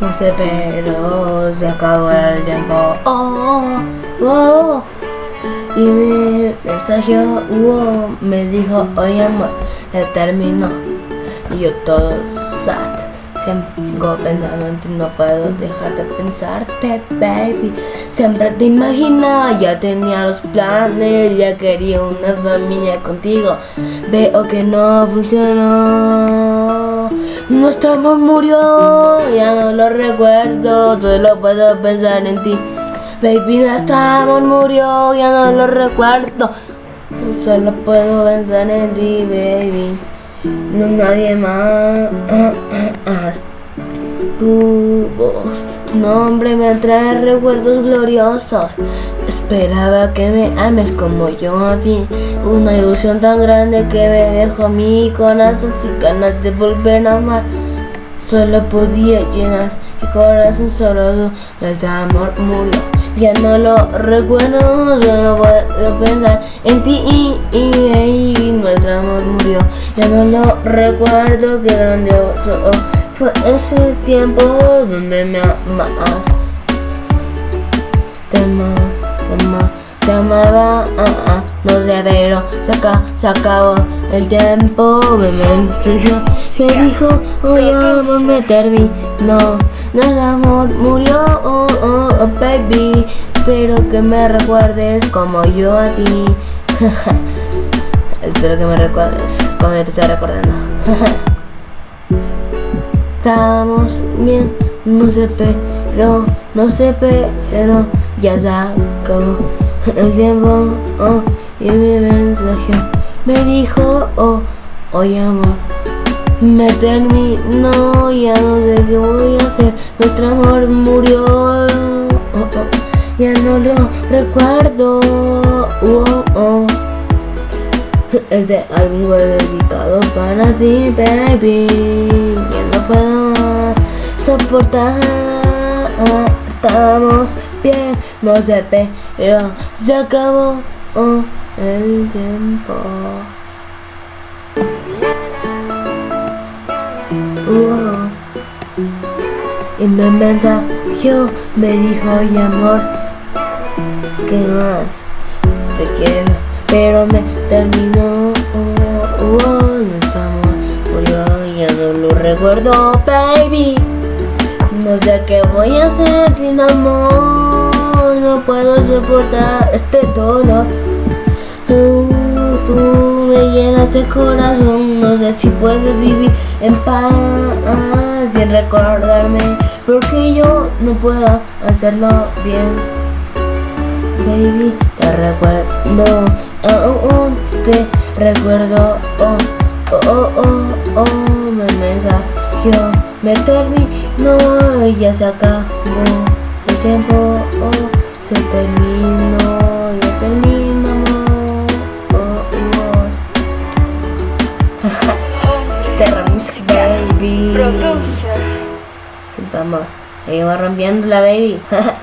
No sé, pero se acabó el tiempo. Oh, oh. Y mi mensaje me dijo, oye amor, ya terminó. Y yo todo sad. Sigo pensando en ti, no puedo dejar de pensarte, baby. Siempre te imaginaba, ya tenía los planes, ya quería una familia contigo. Veo que no funcionó. Nuestro amor murió, ya no lo recuerdo, solo puedo pensar en ti. Baby, nuestro amor murió, ya no lo recuerdo. Solo puedo pensar en ti, baby. No nadie más. Tu voz, tu nombre me trae recuerdos gloriosos. Esperaba que me ames como yo a ti. Una ilusión tan grande que me dejó mi corazón sin ganas de volver a amar. Solo podía llenar mi corazón solo nuestro amor murió. Ya no lo recuerdo, solo puedo pensar en ti y, y, nuestro amor murió. Ya no lo recuerdo, qué grandioso fue ese tiempo donde me amas. Te amaba, te amaba, ah, ah, no sé, pero se, acabó, se acabó el tiempo, me mensajó, me dijo, oye amor, me terminó, nuestro amor murió, oh, oh, oh, baby, espero que me recuerdes como yo a ti, espero que me recuerdes como yo te estoy recordando. Estamos bien, no sé, pero, no sé, pero, ya se acabó el tiempo, oh, y mi mensaje me dijo, oh, oye amor, me terminó, ya no sé qué voy a hacer, nuestro amor murió, oh, oh, ya no lo recuerdo, oh, oh. Este álbum fue dedicado para ti, baby, soportar, estamos bien, no sé, pero se acabó oh, el tiempo. Y me mensajó, me dijo, oye amor, ¿qué más? Te quiero, pero me terminó. Nuestro amor murió, ya no lo recuerdo, baby. No sé qué voy a hacer sin amor, no puedo soportar este dolor. Tú me llenas el corazón, no sé si puedes vivir en paz sin recordarme, porque yo no puedo hacerlo bien. Baby, te recuerdo, oh, oh, te recuerdo, oh, oh, oh, oh, oh, me mensajeó, me terminó y ya se acabó el tiempo, oh, se terminó, ya terminamos, oh, oh. Cerramos, baby. Producer. Sin amor, seguimos rompiendo la baby.